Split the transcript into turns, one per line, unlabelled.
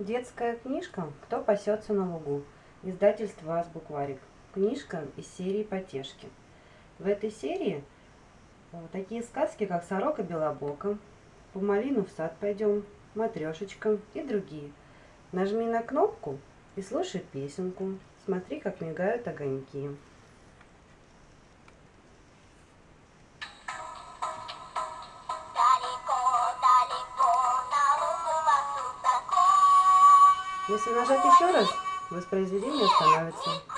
Детская книжка «Кто пасется на лугу» издательство «Азбукварик». Книжка из серии «Потешки». В этой серии э, такие сказки, как «Сорока Белобока», «По малину в сад пойдем», «Матрешечка» и другие. Нажми на кнопку и слушай песенку. Смотри, как мигают огоньки. Если нажать еще раз, воспроизведение остановится.